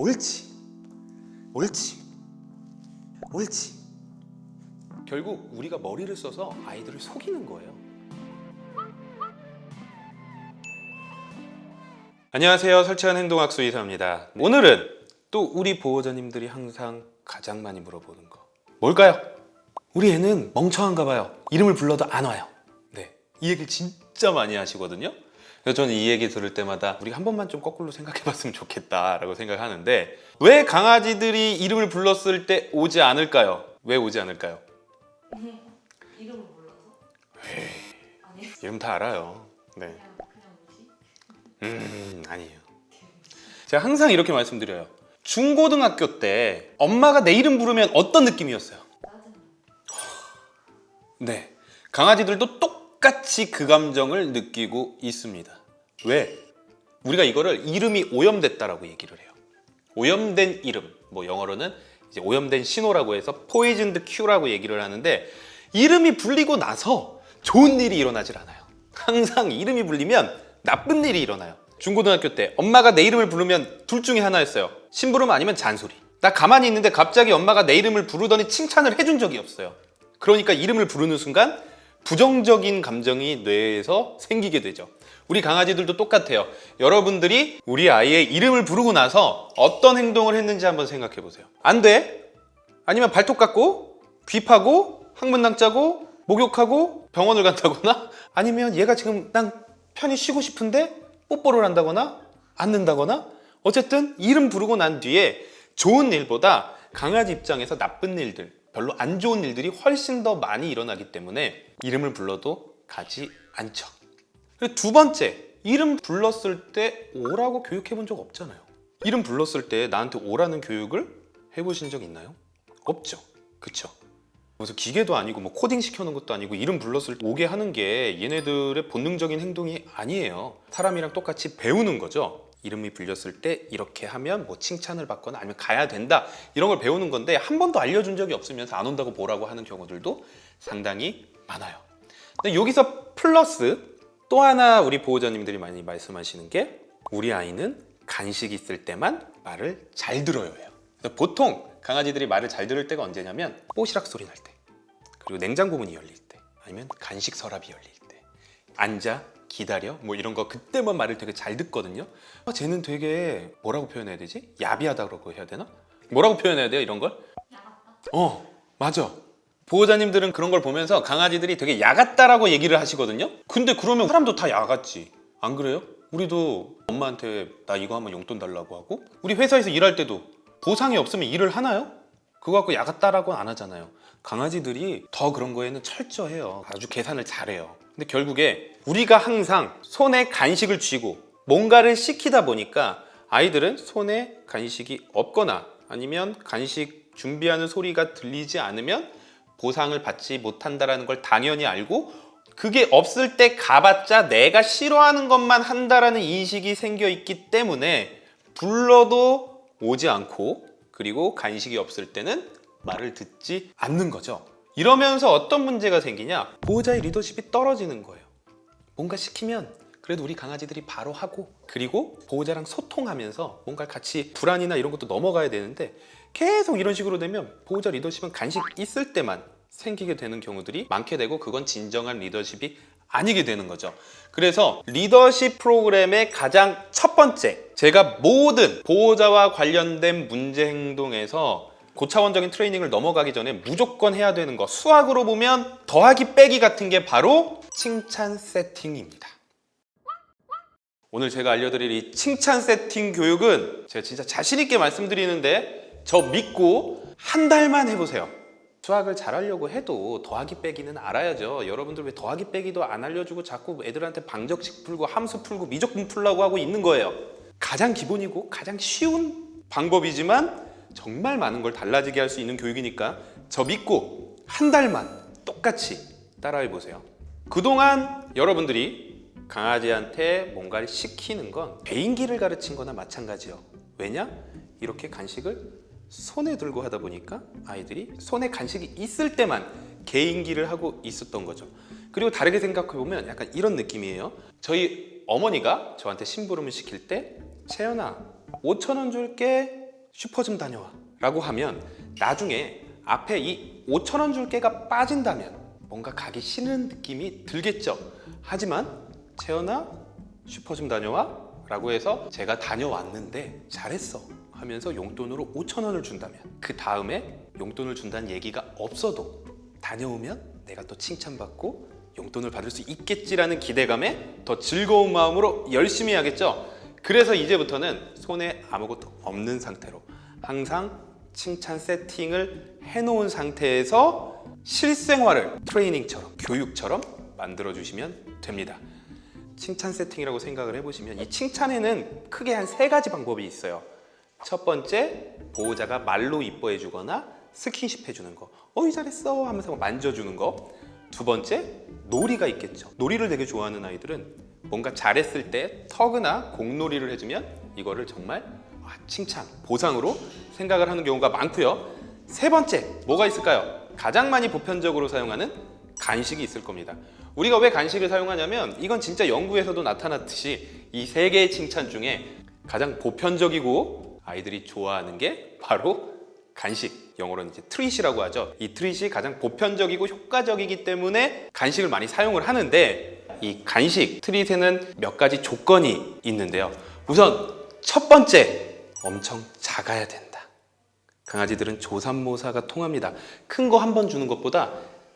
옳지. 옳지. 옳지. 결국 우리가 머리를 써서 아이들을 속이는 거예요. 안녕하세요. 설치한 행동학수 이사입니다. 오늘은 또 우리 보호자님들이 항상 가장 많이 물어보는 거. 뭘까요? 우리 애는 멍청한가 봐요. 이름을 불러도 안 와요. 네, 이 얘기를 진짜 많이 하시거든요 그래서 저는 이 얘기 들을 때마다 우리 한 번만 좀 거꾸로 생각해 봤으면 좋겠다라고 생각하는데 왜 강아지들이 이름을 불렀을 때 오지 않을까요? 왜 오지 않을까요? 이름을 몰라서? 아니에요? 이름 다 알아요 네. 그냥 그냥 뭐지? 음 아니에요 제가 항상 이렇게 말씀드려요 중고등학교 때 엄마가 내 이름 부르면 어떤 느낌이었어요? 네 강아지들도 똑 같이 그 감정을 느끼고 있습니다. 왜? 우리가 이거를 이름이 오염됐다라고 얘기를 해요. 오염된 이름. 뭐 영어로는 이제 오염된 신호라고 해서 poisoned cue라고 얘기를 하는데 이름이 불리고 나서 좋은 일이 일어나질 않아요. 항상 이름이 불리면 나쁜 일이 일어나요. 중고등학교 때 엄마가 내 이름을 부르면 둘 중에 하나였어요. 심부름 아니면 잔소리. 나 가만히 있는데 갑자기 엄마가 내 이름을 부르더니 칭찬을 해준 적이 없어요. 그러니까 이름을 부르는 순간 부정적인 감정이 뇌에서 생기게 되죠. 우리 강아지들도 똑같아요. 여러분들이 우리 아이의 이름을 부르고 나서 어떤 행동을 했는지 한번 생각해 보세요. 안 돼? 아니면 발톱 깎고 귀 파고 항문낭 짜고 목욕하고 병원을 간다거나? 아니면 얘가 지금 난 편히 쉬고 싶은데 뽀뽀를 한다거나 앉는다거나? 어쨌든 이름 부르고 난 뒤에 좋은 일보다 강아지 입장에서 나쁜 일들 별로 안 좋은 일들이 훨씬 더 많이 일어나기 때문에 이름을 불러도 가지 않죠. 두 번째 이름 불렀을 때 오라고 교육해 본 적 없잖아요. 이름 불렀을 때 나한테 오라는 교육을 해보신 적 있나요? 없죠. 그쵸? 무슨 기계도 아니고 뭐 코딩 시켜놓은 것도 아니고 이름 불렀을 때 오게 하는 게 얘네들의 본능적인 행동이 아니에요. 사람이랑 똑같이 배우는 거죠 이름이 불렸을 때 이렇게 하면 뭐 칭찬을 받거나 아니면 가야 된다. 이런 걸 배우는 건데 한 번도 알려준 적이 없으면서 안 온다고 뭐라고 하는 경우들도 상당히 많아요. 근데 여기서 플러스 또 하나 우리 보호자님들이 많이 말씀하시는 게 우리 아이는 간식 있을 때만 말을 잘 들어요 해요. 보통 강아지들이 말을 잘 들을 때가 언제냐면 뽀시락 소리 날 때 그리고 냉장고 문이 열릴 때 아니면 간식 서랍이 열릴 때 앉아 기다려 뭐 이런 거 그때만 말을 되게 잘 듣거든요 아, 쟤는 되게 뭐라고 표현해야 되지? 야비하다고 해야 되나? 뭐라고 표현해야 돼요 이런 걸? 어 맞아 보호자님들은 그런 걸 보면서 강아지들이 되게 야같다라고 얘기를 하시거든요 근데 그러면 사람도 다 야같지 안 그래요? 우리도 엄마한테 나 이거 하면 용돈 달라고 하고 우리 회사에서 일할 때도 보상이 없으면 일을 하나요? 그거 갖고 야같다라고 안 하잖아요 강아지들이 더 그런 거에는 철저해요 아주 계산을 잘해요 근데 결국에 우리가 항상 손에 간식을 쥐고 뭔가를 시키다 보니까 아이들은 손에 간식이 없거나 아니면 간식 준비하는 소리가 들리지 않으면 보상을 받지 못한다는 걸 당연히 알고 그게 없을 때 가봤자 내가 싫어하는 것만 한다라는 인식이 생겨 있기 때문에 불러도 오지 않고 그리고 간식이 없을 때는 말을 듣지 않는 거죠 이러면서 어떤 문제가 생기냐? 보호자의 리더십이 떨어지는 거예요. 뭔가 시키면 그래도 우리 강아지들이 바로 하고 그리고 보호자랑 소통하면서 뭔가 같이 불안이나 이런 것도 넘어가야 되는데 계속 이런 식으로 되면 보호자 리더십은 간식 있을 때만 생기게 되는 경우들이 많게 되고 그건 진정한 리더십이 아니게 되는 거죠. 그래서 리더십 프로그램의 가장 첫 번째 제가 모든 보호자와 관련된 문제 행동에서 고차원적인 트레이닝을 넘어가기 전에 무조건 해야 되는 거. 수학으로 보면 더하기 빼기 같은 게 바로 칭찬 세팅입니다. 오늘 제가 알려드릴 이 칭찬 세팅 교육은 제가 진짜 자신 있게 말씀드리는데 저 믿고 한 달만 해보세요. 수학을 잘하려고 해도 더하기 빼기는 알아야죠. 여러분들 왜 더하기 빼기도 안 알려주고 자꾸 애들한테 방정식 풀고 함수 풀고 미적분 풀라고 하고 있는 거예요? 가장 기본이고 가장 쉬운 방법이지만 정말 많은 걸 달라지게 할 수 있는 교육이니까 저 믿고 한 달만 똑같이 따라해 보세요. 그동안 여러분들이 강아지한테 뭔가를 시키는 건 개인기를 가르친 거나 마찬가지요. 왜냐? 이렇게 간식을 손에 들고 하다 보니까 아이들이 손에 간식이 있을 때만 개인기를 하고 있었던 거죠. 그리고 다르게 생각해 보면 약간 이런 느낌이에요. 저희 어머니가 저한테 심부름을 시킬 때 채연아 5천 원 줄게 슈퍼 좀 다녀와. 라고 하면 나중에 앞에 이 5천 원 줄 게가 빠진다면 뭔가 가기 싫은 느낌이 들겠죠. 하지만 채연아 슈퍼 좀 다녀와? 라고 해서 제가 다녀왔는데 잘했어 하면서 용돈으로 5천 원을 준다면 그 다음에 용돈을 준다는 얘기가 없어도 다녀오면 내가 또 칭찬받고 용돈을 받을 수 있겠지라는 기대감에 더 즐거운 마음으로 열심히 하겠죠 그래서 이제부터는 손에 아무것도 없는 상태로 항상 칭찬 세팅을 해놓은 상태에서 실생활을 트레이닝처럼 교육처럼 만들어 주시면 됩니다 칭찬 세팅이라고 생각을 해보시면 이 칭찬에는 크게 한 세 가지 방법이 있어요. 첫 번째, 보호자가 말로 이뻐해 주거나 스킨십 해주는 거. 어이 잘했어 하면서 만져주는 거. 두 번째, 놀이가 있겠죠. 놀이를 되게 좋아하는 아이들은 뭔가 잘했을 때 터그나 공놀이를 해주면 이거를 정말 아, 칭찬, 보상으로 생각을 하는 경우가 많고요. 세 번째, 뭐가 있을까요? 가장 많이 보편적으로 사용하는 간식이 있을 겁니다. 우리가 왜 간식을 사용하냐면 이건 진짜 연구에서도 나타났듯이 이 세 개의 칭찬 중에 가장 보편적이고 아이들이 좋아하는 게 바로 간식. 영어로는 이제 트릿이라고 하죠. 이 트릿이 가장 보편적이고 효과적이기 때문에 간식을 많이 사용을 하는데 이 간식 트릿에는 몇 가지 조건이 있는데요. 우선 첫 번째, 엄청 작아야 된다. 강아지들은 조삼모사가 통합니다. 큰 거 한 번 주는 것보다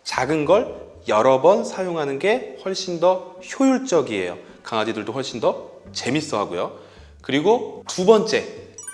작은 걸 여러 번 사용하는 게 훨씬 더 효율적이에요. 강아지들도 훨씬 더 재밌어 하고요. 그리고 두 번째,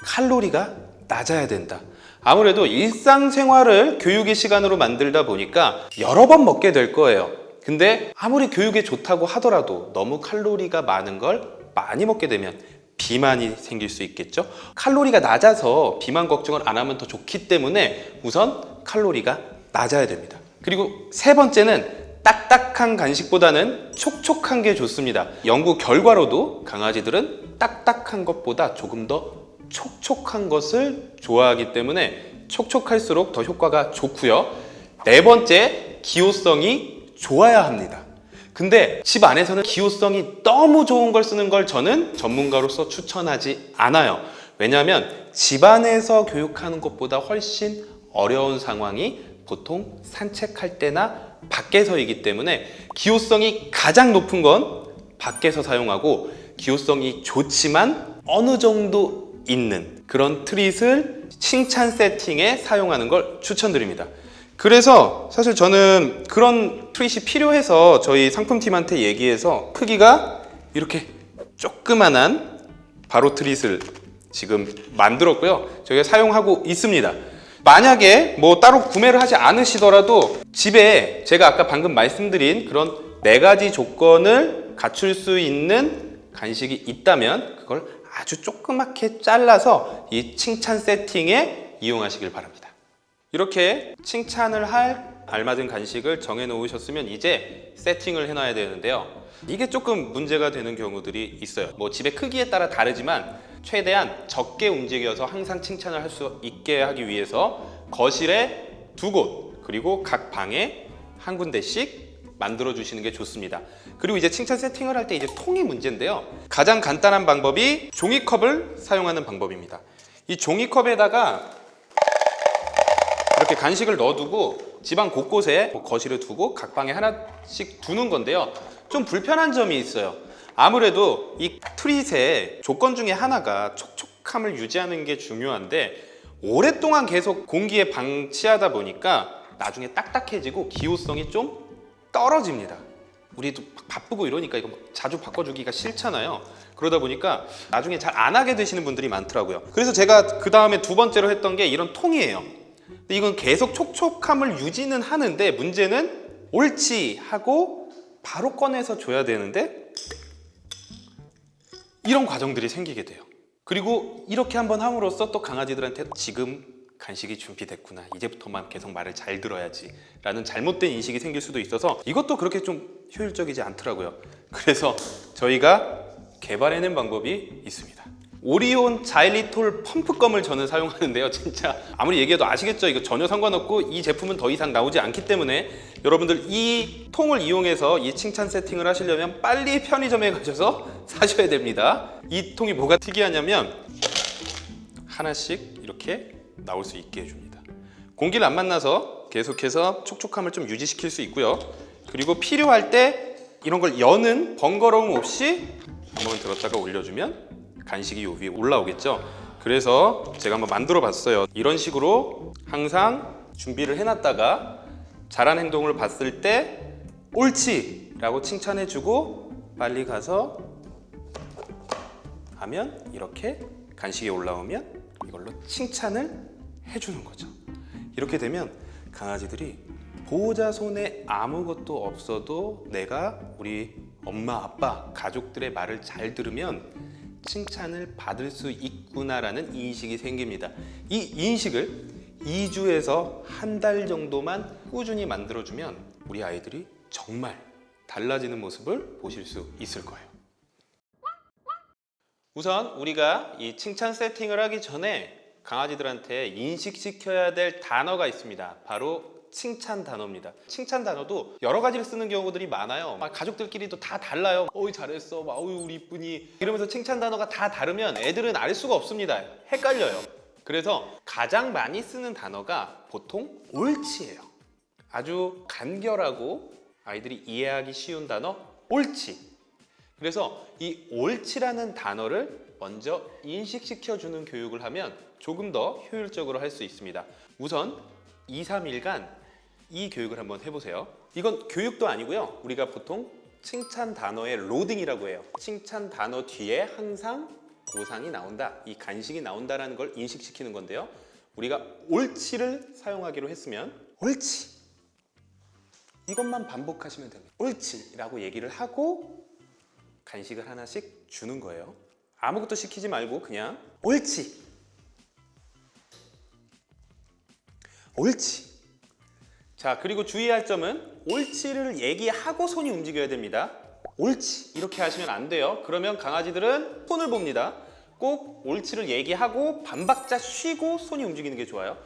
칼로리가 낮아야 된다. 아무래도 일상생활을 교육의 시간으로 만들다 보니까 여러 번 먹게 될 거예요. 근데 아무리 교육에 좋다고 하더라도 너무 칼로리가 많은 걸 많이 먹게 되면 비만이 생길 수 있겠죠. 칼로리가 낮아서 비만 걱정을 안 하면 더 좋기 때문에 우선 칼로리가 낮아야 됩니다. 그리고 세 번째는 딱딱한 간식보다는 촉촉한 게 좋습니다. 연구 결과로도 강아지들은 딱딱한 것보다 조금 더 촉촉한 것을 좋아하기 때문에 촉촉할수록 더 효과가 좋고요. 네 번째, 기호성이 좋아야 합니다. 근데 집 안에서는 기호성이 너무 좋은 걸 쓰는 걸 저는 전문가로서 추천하지 않아요. 왜냐하면 집 안에서 교육하는 것보다 훨씬 어려운 상황이 보통 산책할 때나 밖에서이기 때문에 기호성이 가장 높은 건 밖에서 사용하고 기호성이 좋지만 어느 정도 있는 그런 트릿을 칭찬 세팅에 사용하는 걸 추천드립니다. 그래서 사실 저는 그런 트릿이 필요해서 저희 상품팀한테 얘기해서 크기가 이렇게 조그만한 바로 트릿을 지금 만들었고요. 저희가 사용하고 있습니다. 만약에 뭐 따로 구매를 하지 않으시더라도 집에 제가 아까 방금 말씀드린 그런 네 가지 조건을 갖출 수 있는 간식이 있다면 그걸 아주 조그맣게 잘라서 이 칭찬 세팅에 이용하시길 바랍니다. 이렇게 칭찬을 할 알맞은 간식을 정해 놓으셨으면 이제 세팅을 해놔야 되는데요. 이게 조금 문제가 되는 경우들이 있어요. 뭐 집의 크기에 따라 다르지만 최대한 적게 움직여서 항상 칭찬을 할 수 있게 하기 위해서 거실에 두 곳 그리고 각 방에 한 군데씩 만들어 주시는 게 좋습니다. 그리고 이제 칭찬 세팅을 할 때 이제 통이 문제인데요. 가장 간단한 방법이 종이컵을 사용하는 방법입니다. 이 종이컵에다가 이렇게 간식을 넣어두고 집안 곳곳에 뭐 거실에 두고 각 방에 하나씩 두는 건데요. 좀 불편한 점이 있어요. 아무래도 이 트릿의 조건 중에 하나가 촉촉함을 유지하는 게 중요한데 오랫동안 계속 공기에 방치하다 보니까 나중에 딱딱해지고 기호성이 좀 떨어집니다. 우리도 바쁘고 이러니까 이거 막 자주 바꿔주기가 싫잖아요. 그러다 보니까 나중에 잘 안 하게 되시는 분들이 많더라고요. 그래서 제가 그 다음에 두 번째로 했던 게 이런 통이에요. 이건 계속 촉촉함을 유지는 하는데 문제는 옳지 하고 바로 꺼내서 줘야 되는데 이런 과정들이 생기게 돼요. 그리고 이렇게 한번 함으로써 또 강아지들한테 지금 간식이 준비됐구나. 이제부터만 계속 말을 잘 들어야지. 라는 잘못된 인식이 생길 수도 있어서 이것도 그렇게 좀 효율적이지 않더라고요. 그래서 저희가 개발해낸 방법이 있습니다. 오리온 자일리톨 펌프껌을 저는 사용하는데요. 진짜 아무리 얘기해도 아시겠죠? 이거 전혀 상관없고 이 제품은 더 이상 나오지 않기 때문에 여러분들 이 통을 이용해서 이 칭찬 세팅을 하시려면 빨리 편의점에 가셔서 사셔야 됩니다. 이 통이 뭐가 특이하냐면 하나씩 이렇게 나올 수 있게 해줍니다. 공기를 안 만나서 계속해서 촉촉함을 좀 유지시킬 수 있고요. 그리고 필요할 때 이런 걸 여는 번거로움 없이 한번 들었다가 올려주면 간식이 요 위에 올라오겠죠. 그래서 제가 한번 만들어 봤어요. 이런 식으로 항상 준비를 해놨다가 잘한 행동을 봤을 때 옳지! 라고 칭찬해주고 빨리 가서 하면 이렇게 간식이 올라오면 이걸로 칭찬을 해주는 거죠. 이렇게 되면 강아지들이 보호자 손에 아무것도 없어도 내가 우리 엄마, 아빠, 가족들의 말을 잘 들으면 칭찬을 받을 수 있구나라는 인식이 생깁니다. 이 인식을 2주에서 한 달 정도만 꾸준히 만들어주면 우리 아이들이 정말 달라지는 모습을 보실 수 있을 거예요. 우선 우리가 이 칭찬 세팅을 하기 전에 강아지들한테 인식시켜야 될 단어가 있습니다. 바로 칭찬 단어입니다. 칭찬 단어도 여러 가지를 쓰는 경우들이 많아요. 막 가족들끼리도 다 달라요. 어이 잘했어. 막 어이 우리 이쁜이. 이러면서 칭찬 단어가 다 다르면 애들은 알 수가 없습니다. 헷갈려요. 그래서 가장 많이 쓰는 단어가 보통 옳지예요. 아주 간결하고 아이들이 이해하기 쉬운 단어 옳지. 그래서 이 옳지라는 단어를 먼저 인식시켜 주는 교육을 하면 조금 더 효율적으로 할 수 있습니다. 우선 2, 3일간 이 교육을 한번 해보세요. 이건 교육도 아니고요. 우리가 보통 칭찬 단어의 로딩이라고 해요. 칭찬 단어 뒤에 항상 보상이 나온다, 이 간식이 나온다라는 걸 인식시키는 건데요. 우리가 옳지를 사용하기로 했으면 옳지 이것만 반복하시면 됩니다. 옳지 라고 얘기를 하고 간식을 하나씩 주는 거예요. 아무것도 시키지 말고 그냥 옳지. 옳지. 자, 그리고 주의할 점은 옳지를 얘기하고 손이 움직여야 됩니다. 옳지. 이렇게 하시면 안 돼요. 그러면 강아지들은 손을 봅니다. 꼭 옳지를 얘기하고 반박자 쉬고 손이 움직이는 게 좋아요.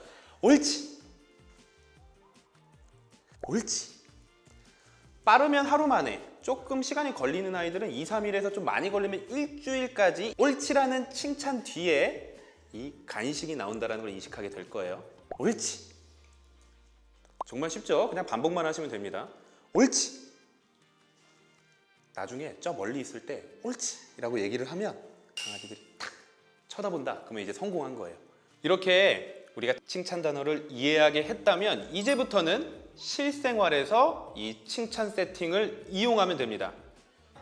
옳지. 옳지. 빠르면 하루 만에 조금 시간이 걸리는 아이들은 2, 3일에서 좀 많이 걸리면 일주일까지 옳지라는 칭찬 뒤에 이 간식이 나온다는 걸 인식하게 될 거예요. 옳지. 정말 쉽죠? 그냥 반복만 하시면 됩니다. 옳지. 나중에 저 멀리 있을 때 옳지 라고 얘기를 하면 강아지들이 탁 쳐다본다. 그러면 이제 성공한 거예요. 이렇게 우리가 칭찬 단어를 이해하게 했다면 이제부터는 실생활에서 이 칭찬 세팅을 이용하면 됩니다.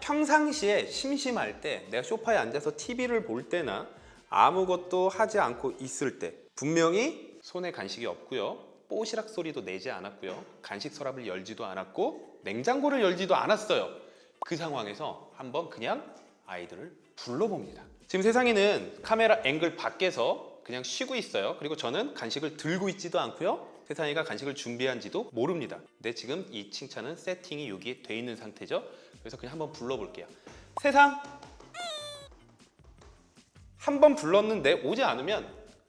평상시에 심심할 때 내가 소파에 앉아서 TV를 볼 때나 아무것도 하지 않고 있을 때 분명히 손에 간식이 없고요. 뽀시락 소리도 내지 않았고요. 간식 서랍을 열지도 않았고 냉장고를 열지도 않았어요. 그 상황에서 한번 그냥 아이들을 불러봅니다. 지금 세상에는 카메라 앵글 밖에서 그냥 쉬고 있어요. 그리고 저는 간식을 들고 있지도 않고요. 세상이가 간식을 준비한지도 모릅니다. 근데 지금 이 칭찬은 세팅이 여기에 돼 있는 상태죠. 그래서 그냥 한번 불러볼게요. 세상 한 번 불렀는데 오지 않으면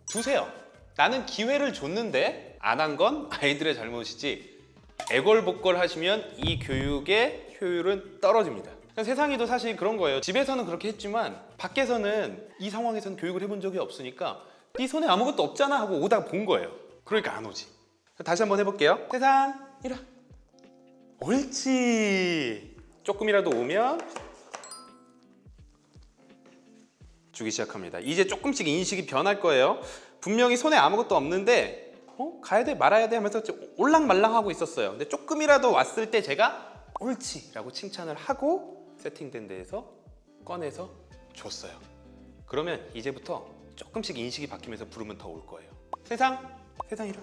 두세요. 나는 기회를 줬는데 안 한 건 아이들의 잘못이지. 애걸복걸 하시면 이 교육의 효율은 떨어집니다. 세상이도 사실 그런 거예요. 집에서는 그렇게 했지만 밖에서는 이 상황에서는 교육을 해본 적이 없으니까 네 손에 아무것도 없잖아 하고 오다가 본 거예요. 그러니까 안 오지. 다시 한번 해볼게요. 세상 이리 와. 옳지. 조금이라도 오면 주기 시작합니다. 이제 조금씩 인식이 변할 거예요. 분명히 손에 아무것도 없는데 어? 가야 돼 말아야 돼 하면서 좀 올랑말랑하고 있었어요. 근데 조금이라도 왔을 때 제가 옳지 라고 칭찬을 하고 세팅된 데에서 꺼내서 줬어요. 그러면 이제부터 조금씩 인식이 바뀌면서 부르면 더 올 거예요. 세상, 세상 와.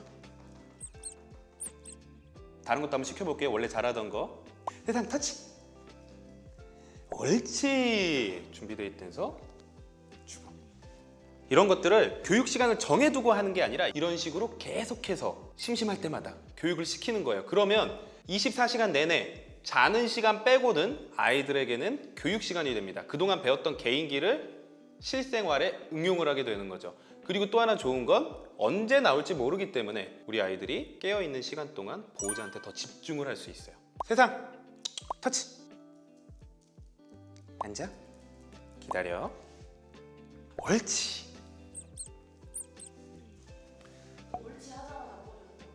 다른 것도 한번 시켜볼게요. 원래 잘하던 거. 세상 터치. 옳지. 준비되어 있대서. 이런 것들을 교육 시간을 정해두고 하는 게 아니라 이런 식으로 계속해서 심심할 때마다 교육을 시키는 거예요. 그러면 24시간 내내 자는 시간 빼고는 아이들에게는 교육 시간이 됩니다. 그동안 배웠던 개인기를 실생활에 응용을 하게 되는 거죠. 그리고 또 하나 좋은 건 언제 나올지 모르기 때문에 우리 아이들이 깨어있는 시간 동안 보호자한테 더 집중을 할 수 있어요. 세상 터치 앉아 기다려 옳지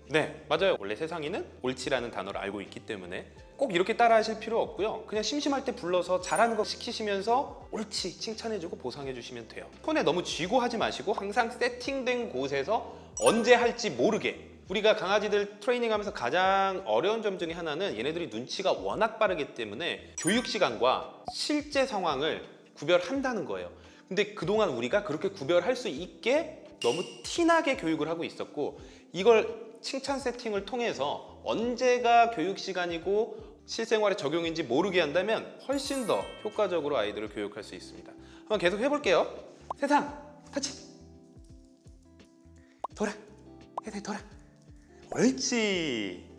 네, 맞아요. 원래 세상이는 옳지라는 단어를 알고 있기 때문에 꼭 이렇게 따라 하실 필요 없고요. 그냥 심심할 때 불러서 잘하는 거 시키시면서 옳지 칭찬해주고 보상해 주시면 돼요. 손에 너무 쥐고 하지 마시고 항상 세팅된 곳에서 언제 할지 모르게 우리가 강아지들 트레이닝하면서 가장 어려운 점 중에 하나는 얘네들이 눈치가 워낙 빠르기 때문에 교육 시간과 실제 상황을 구별한다는 거예요. 근데 그동안 우리가 그렇게 구별할 수 있게 너무 티나게 교육을 하고 있었고 이걸 칭찬 세팅을 통해서 언제가 교육 시간이고 실생활에 적용인지 모르게 한다면 훨씬 더 효과적으로 아이들을 교육할 수 있습니다. 한번 계속 해볼게요. 세상 터치 돌아 세상 돌아 옳지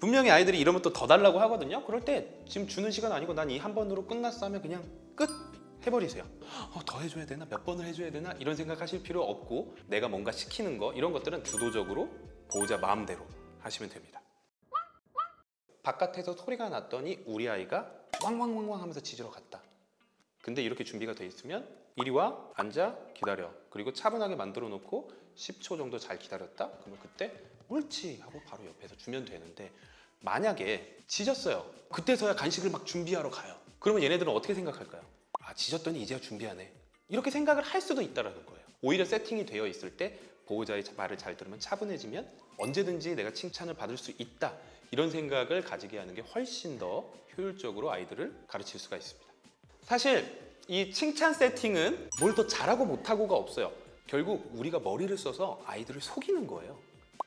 분명히 아이들이 이러면 또 더 달라고 하거든요. 그럴 때 지금 주는 시간 아니고 난 이 한 번으로 끝났어 하면 그냥 끝 해버리세요. 어, 더 해줘야 되나? 몇 번을 해줘야 되나? 이런 생각하실 필요 없고 내가 뭔가 시키는 거 이런 것들은 주도적으로 보호자 마음대로 하시면 됩니다. 바깥에서 소리가 났더니 우리 아이가 왕왕왕왕 하면서 짖으러 갔다. 근데 이렇게 준비가 돼 있으면 이리 와 앉아 기다려 그리고 차분하게 만들어 놓고 10초 정도 잘 기다렸다 그러면 그때 옳지 하고 바로 옆에서 주면 되는데 만약에 짖었어요 그때서야 간식을 막 준비하러 가요 그러면 얘네들은 어떻게 생각할까요? 아 짖었더니 이제야 준비하네 이렇게 생각을 할 수도 있다라는 거예요 오히려 세팅이 되어 있을 때 보호자의 말을 잘 들으면 차분해지면 언제든지 내가 칭찬을 받을 수 있다 이런 생각을 가지게 하는 게 훨씬 더 효율적으로 아이들을 가르칠 수가 있습니다 사실 이 칭찬 세팅은 뭘 더 잘하고 못하고가 없어요. 결국 우리가 머리를 써서 아이들을 속이는 거예요.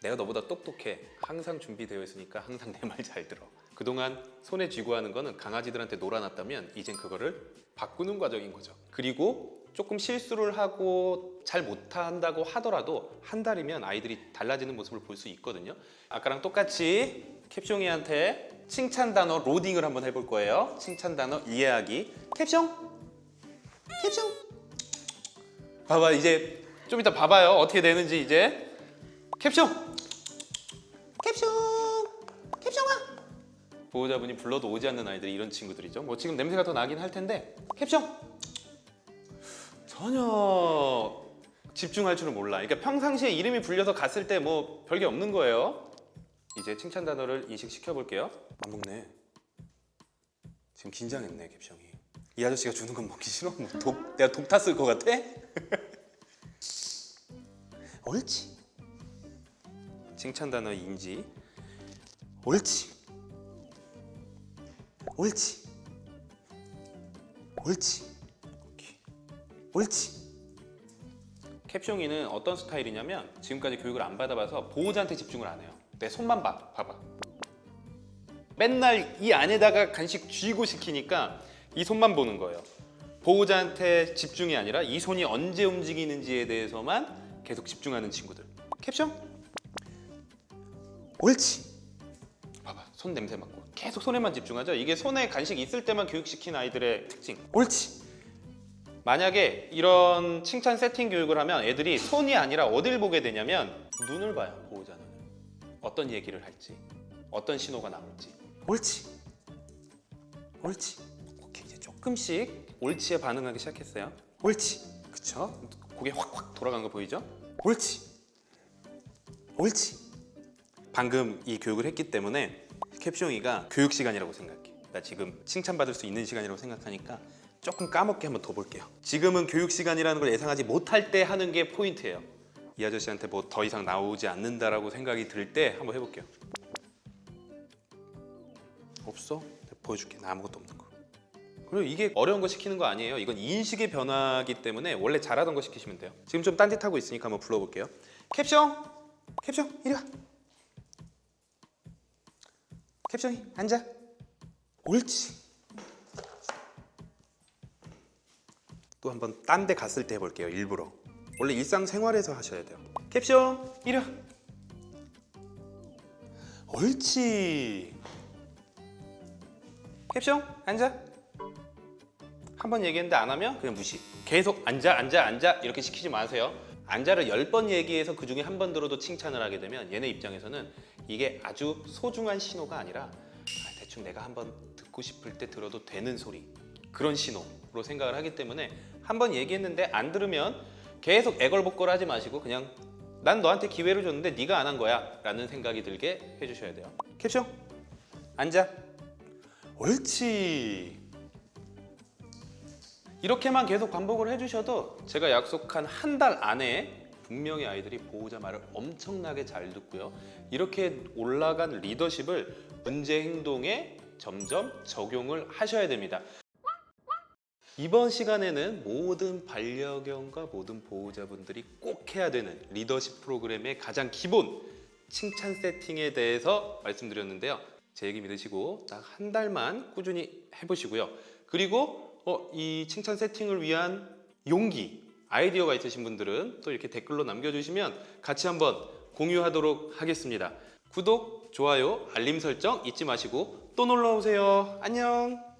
내가 너보다 똑똑해. 항상 준비되어 있으니까 항상 내 말 잘 들어. 그동안 손에 쥐고 하는 거는 강아지들한테 놀아놨다면 이젠 그거를 바꾸는 과정인 거죠. 그리고 조금 실수를 하고 잘 못한다고 하더라도 한 달이면 아이들이 달라지는 모습을 볼 수 있거든요. 아까랑 똑같이 캡숑이한테 칭찬 단어 로딩을 한번 해볼 거예요. 칭찬 단어 이해하기. 캡숑 캡숑 봐봐 이제 좀 이따 봐봐요 어떻게 되는지 이제 캡숑 보호자분이 불러도 오지 않는 아이들이 이런 친구들이죠. 뭐 지금 냄새가 더 나긴 할 텐데 캡숑 전혀 집중할 줄은 몰라. 그러니까 평상시에 이름이 불려서 갔을 때 뭐 별게 없는 거예요. 이제 칭찬 단어를 인식시켜 볼게요. 안 먹네. 지금 긴장했네 캡숑이. 이 아저씨가 주는 건 먹기 싫어? 뭐 독, 내가 독 탔을 것 같아? 옳지. 칭찬 단어 인지. 옳지 옳지 옳지. 옳지 캡숑이는 어떤 스타일이냐면 지금까지 교육을 안 받아봐서 보호자한테 집중을 안 해요 내 손만 봐 봐봐 맨날 이 안에다가 간식 쥐고 시키니까 이 손만 보는 거예요. 보호자한테 집중이 아니라 이 손이 언제 움직이는지에 대해서만 계속 집중하는 친구들. 캡션? 옳지. 봐봐, 손 냄새 맡고 계속 손에만 집중하죠. 이게 손에 간식 있을 때만 교육시킨 아이들의 특징. 옳지. 만약에 이런 칭찬 세팅 교육을 하면 애들이 손이 아니라 어딜 보게 되냐면 눈을 봐요. 보호자 눈을. 어떤 얘기를 할지, 어떤 신호가 나올지. 옳지. 옳지. 오케이 이제 조금씩 옳지에 반응하기 시작했어요. 옳지. 그쵸? 고개 확확 돌아간 거 보이죠? 옳지. 옳지. 방금 이 교육을 했기 때문에 캡숑이가 교육 시간이라고 생각해. 나 지금 칭찬받을 수 있는 시간이라고 생각하니까 조금 까먹게 한번 더 볼게요. 지금은 교육 시간이라는 걸 예상하지 못할 때 하는 게 포인트예요. 이 아저씨한테 뭐 더 이상 나오지 않는다라고 생각이 들 때 한번 해볼게요. 없어? 보여줄게. 나 아무것도 없는 거. 그리고 이게 어려운 거 시키는 거 아니에요. 이건 인식의 변화기 때문에 원래 잘하던 거 시키시면 돼요. 지금 좀 딴짓하고 있으니까 한번 불러볼게요. 캡숑! 캡숑 이리 와. 캡숑이 앉아. 옳지. 또 한번 딴 데 갔을 때 해볼게요. 일부러. 원래 일상생활에서 하셔야 돼요. 캡숑 이리 와. 옳지. 캡숑 앉아. 한 번 얘기했는데 안 하면 그냥 무시. 계속 앉아 앉아 앉아 이렇게 시키지 마세요. 앉아를 열 번 얘기해서 그 중에 한 번 들어도 칭찬을 하게 되면 얘네 입장에서는 이게 아주 소중한 신호가 아니라 아, 대충 내가 한번 듣고 싶을 때 들어도 되는 소리 그런 신호로 생각을 하기 때문에 한번 얘기했는데 안 들으면 계속 애걸복걸 하지 마시고 그냥 난 너한테 기회를 줬는데 네가 안 한 거야 라는 생각이 들게 해주셔야 돼요. 캡션? 앉아. 옳지. 이렇게만 계속 반복을 해주셔도 제가 약속한 한 달 안에 분명히 아이들이 보호자 말을 엄청나게 잘 듣고요. 이렇게 올라간 리더십을 문제 행동에 점점 적용을 하셔야 됩니다. 이번 시간에는 모든 반려견과 모든 보호자분들이 꼭 해야 되는 리더십 프로그램의 가장 기본 칭찬 세팅에 대해서 말씀드렸는데요. 제 얘기 믿으시고 딱 한 달만 꾸준히 해보시고요. 그리고 어, 이 칭찬 세팅을 위한 용기, 아이디어가 있으신 분들은 또 이렇게 댓글로 남겨주시면 같이 한번 공유하도록 하겠습니다. 구독, 좋아요, 알림 설정 잊지 마시고 또 놀러 오세요. 안녕.